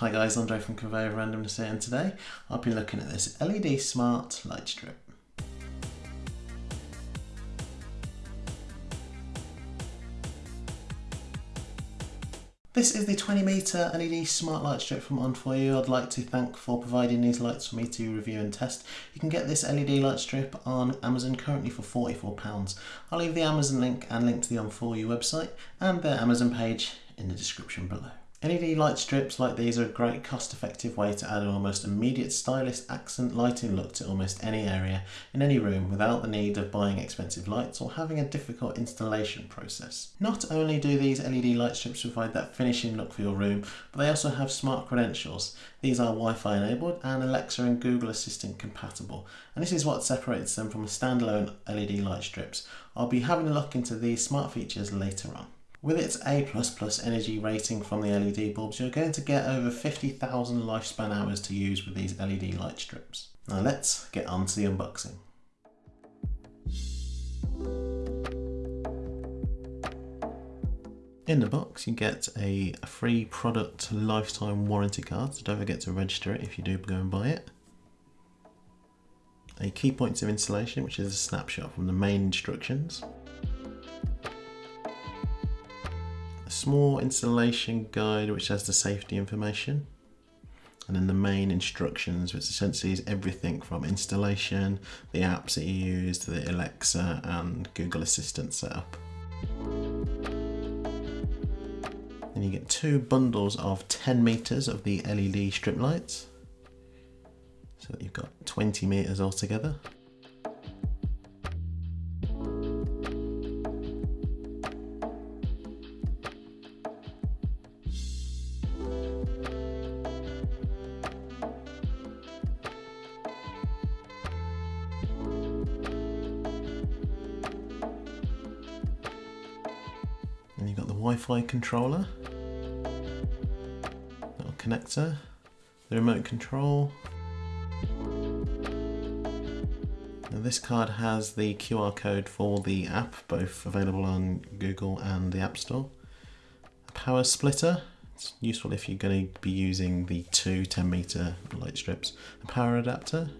Hi guys, Andre from Conveyor Randomness here and today I'll be looking at this LED Smart Light Strip. This is the 20 meter LED smart light strip from Onforu. I'd like to thank for providing these lights for me to review and test. You can get this LED light strip on Amazon currently for £44. I'll leave the Amazon link and link to the Onforu website and their Amazon page in the description below. LED light strips like these are a great cost effective way to add an almost immediate stylish accent lighting look to almost any area in any room without the need of buying expensive lights or having a difficult installation process. Not only do these LED light strips provide that finishing look for your room, but they also have smart credentials. These are Wi-Fi enabled and Alexa and Google Assistant compatible and this is what separates them from standalone LED light strips. I'll be having a look into these smart features later on. With its A++ energy rating from the LED bulbs, you're going to get over 50,000 lifespan hours to use with these LED light strips. Now let's get on to the unboxing. In the box you get a free product lifetime warranty card, so don't forget to register it if you do go and buy it. A key points of installation which is a snapshot from the main instructions. Small installation guide which has the safety information and then the main instructions which essentially is everything from installation, the apps that you use to the Alexa and Google Assistant setup. Then you get two bundles of 10 meters of the LED strip lights. So you've got 20 meters altogether. Wi-Fi controller, little connector, the remote control. Now this card has the QR code for the app, both available on Google and the App Store. A power splitter, it's useful if you're going to be using the two 10 meter light strips. A power adapter,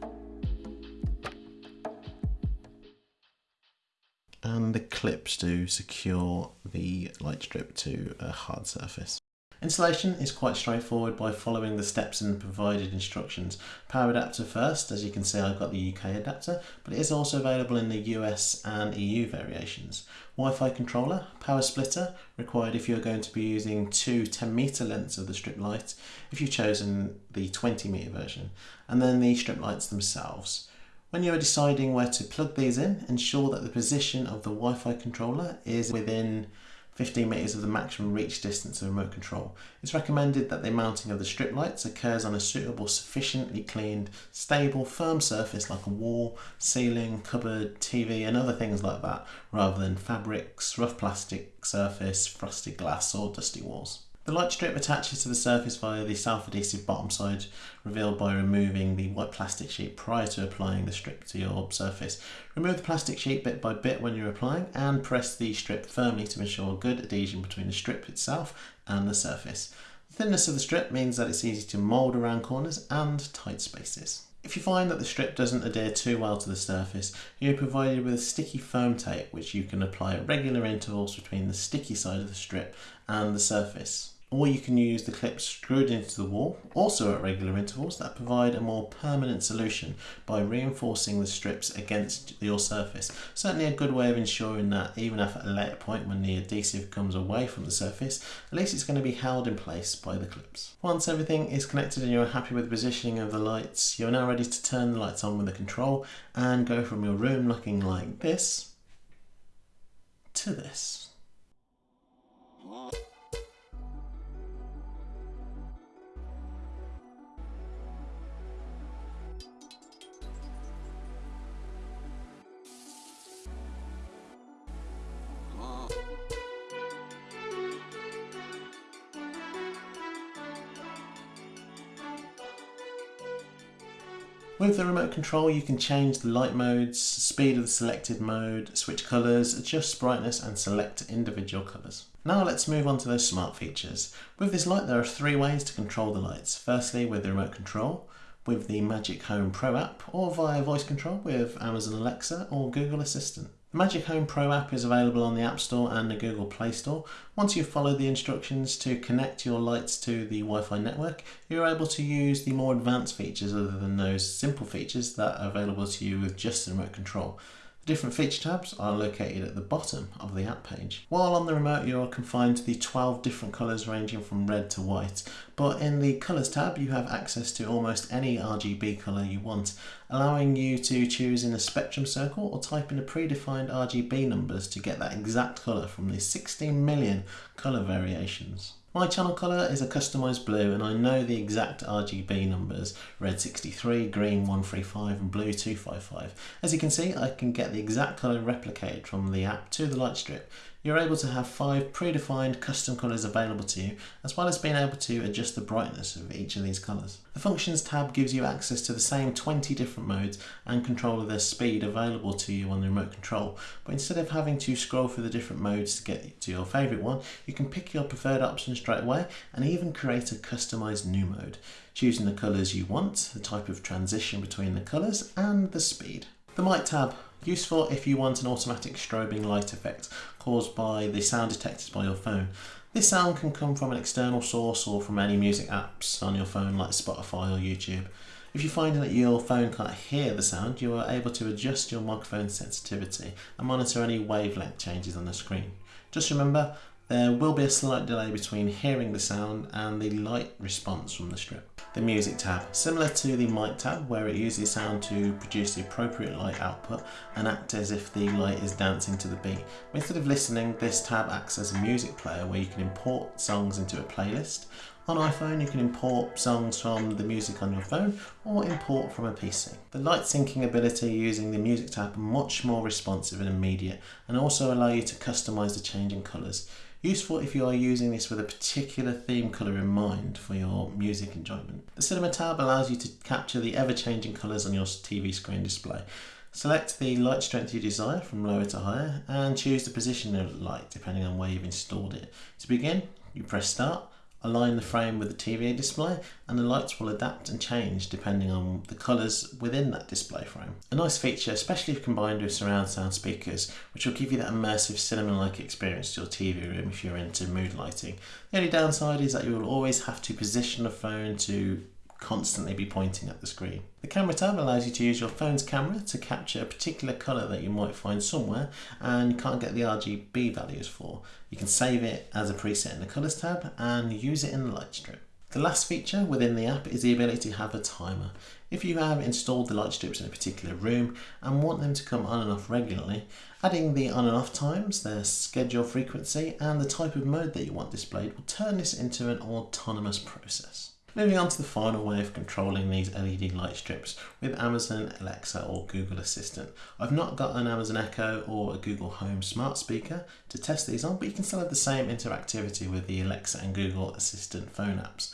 and the clips to secure the light strip to a hard surface. Installation is quite straightforward by following the steps the provided instructions. Power adapter first, as you can see I've got the UK adapter, but it is also available in the US and EU variations. Wi-Fi controller, power splitter, required if you're going to be using two 10 meter lengths of the strip light, if you've chosen the 20 meter version, and then the strip lights themselves. When you are deciding where to plug these in, ensure that the position of the Wi-Fi controller is within 15 meters of the maximum reach distance of remote control. It's recommended that the mounting of the strip lights occurs on a suitable, sufficiently cleaned, stable, firm surface like a wall, ceiling, cupboard, TV and other things like that, rather than fabrics, rough plastic surface, frosted glass or dusty walls. The light strip attaches to the surface via the self-adhesive bottom side revealed by removing the white plastic sheet prior to applying the strip to your surface. Remove the plastic sheet bit by bit when you're applying and press the strip firmly to ensure good adhesion between the strip itself and the surface. The thinness of the strip means that it's easy to mould around corners and tight spaces. If you find that the strip doesn't adhere too well to the surface, you're provided with a sticky foam tape which you can apply at regular intervals between the sticky side of the strip and the surface or you can use the clips screwed into the wall, also at regular intervals, that provide a more permanent solution by reinforcing the strips against your surface. Certainly a good way of ensuring that even if at a later point when the adhesive comes away from the surface, at least it's going to be held in place by the clips. Once everything is connected and you're happy with the positioning of the lights, you're now ready to turn the lights on with the control and go from your room looking like this to this. With the remote control you can change the light modes, speed of the selected mode, switch colours, adjust brightness and select individual colours. Now let's move on to those smart features. With this light there are three ways to control the lights. Firstly with the remote control, with the Magic Home Pro app or via voice control with Amazon Alexa or Google Assistant. Magic Home Pro app is available on the App Store and the Google Play Store. Once you've followed the instructions to connect your lights to the Wi-Fi network, you're able to use the more advanced features other than those simple features that are available to you with just the remote control. The different feature tabs are located at the bottom of the app page. While on the remote you are confined to the 12 different colours ranging from red to white, but in the colours tab you have access to almost any RGB colour you want, allowing you to choose in a spectrum circle or type in the predefined RGB numbers to get that exact colour from the 16 million colour variations. My channel colour is a customised blue and I know the exact RGB numbers, red 63, green 135 and blue 255. As you can see I can get the exact colour replicated from the app to the light strip you're able to have five predefined custom colours available to you, as well as being able to adjust the brightness of each of these colours. The Functions tab gives you access to the same 20 different modes and control of their speed available to you on the remote control, but instead of having to scroll through the different modes to get to your favourite one, you can pick your preferred option straight away and even create a customised new mode, choosing the colours you want, the type of transition between the colours and the speed. The Mic tab Useful if you want an automatic strobing light effect caused by the sound detected by your phone. This sound can come from an external source or from any music apps on your phone like Spotify or YouTube. If you find that your phone can't hear the sound, you are able to adjust your microphone sensitivity and monitor any wavelength changes on the screen. Just remember, there will be a slight delay between hearing the sound and the light response from the strip. The music tab, similar to the mic tab where it uses sound to produce the appropriate light output and act as if the light is dancing to the beat. Instead of listening, this tab acts as a music player where you can import songs into a playlist. On iPhone you can import songs from the music on your phone or import from a PC. The light syncing ability using the music tab much more responsive and immediate and also allow you to customise the changing colours. Useful if you are using this with a particular theme colour in mind for your music enjoyment. The Cinema tab allows you to capture the ever-changing colours on your TV screen display. Select the light strength you desire from lower to higher and choose the position of the light depending on where you've installed it. To begin, you press start align the frame with the TV display and the lights will adapt and change depending on the colours within that display frame. A nice feature, especially if combined with surround sound speakers, which will give you that immersive cinema-like experience to your TV room if you're into mood lighting. The only downside is that you will always have to position the phone to constantly be pointing at the screen. The camera tab allows you to use your phone's camera to capture a particular colour that you might find somewhere and you can't get the RGB values for. You can save it as a preset in the colours tab and use it in the light strip. The last feature within the app is the ability to have a timer. If you have installed the light strips in a particular room and want them to come on and off regularly, adding the on and off times, their schedule frequency and the type of mode that you want displayed will turn this into an autonomous process. Moving on to the final way of controlling these LED light strips with Amazon Alexa or Google Assistant. I've not got an Amazon Echo or a Google Home smart speaker to test these on, but you can still have the same interactivity with the Alexa and Google Assistant phone apps.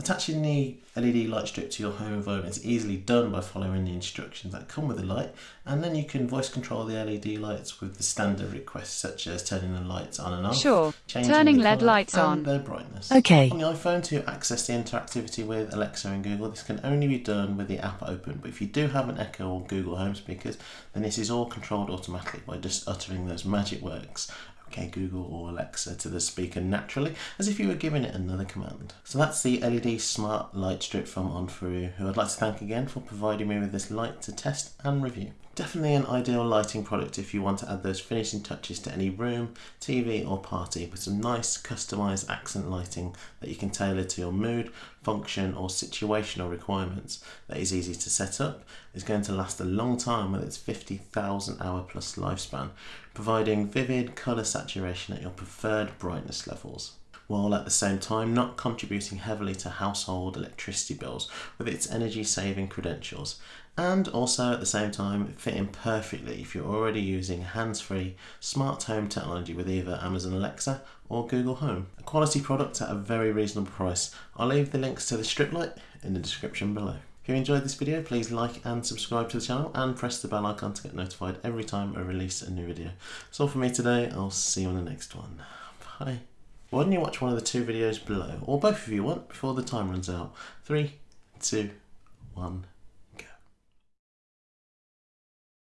Attaching the LED light strip to your home environment is easily done by following the instructions that come with the light and then you can voice control the LED lights with the standard requests such as turning the lights on and off, sure. turning LED lights on, their brightness. Okay. On the iPhone to access the interactivity with Alexa and Google this can only be done with the app open but if you do have an Echo or Google Home speakers then this is all controlled automatically by just uttering those magic words OK Google or Alexa to the speaker naturally as if you were giving it another command. So that's the LED smart light strip from Onforu who I'd like to thank again for providing me with this light to test and review. Definitely an ideal lighting product if you want to add those finishing touches to any room, TV or party with some nice customised accent lighting that you can tailor to your mood, function or situational requirements. That is easy to set up, is going to last a long time with its 50,000 hour plus lifespan, providing vivid colour saturation at your preferred brightness levels while at the same time not contributing heavily to household electricity bills with its energy saving credentials and also at the same time fitting perfectly if you're already using hands-free smart home technology with either Amazon Alexa or Google Home. A quality product at a very reasonable price. I'll leave the links to the strip light in the description below. If you enjoyed this video, please like and subscribe to the channel and press the bell icon to get notified every time I release a new video. That's all for me today. I'll see you on the next one. Bye. Why don't you watch one of the two videos below, or both of you want, before the time runs out? Three, two, one.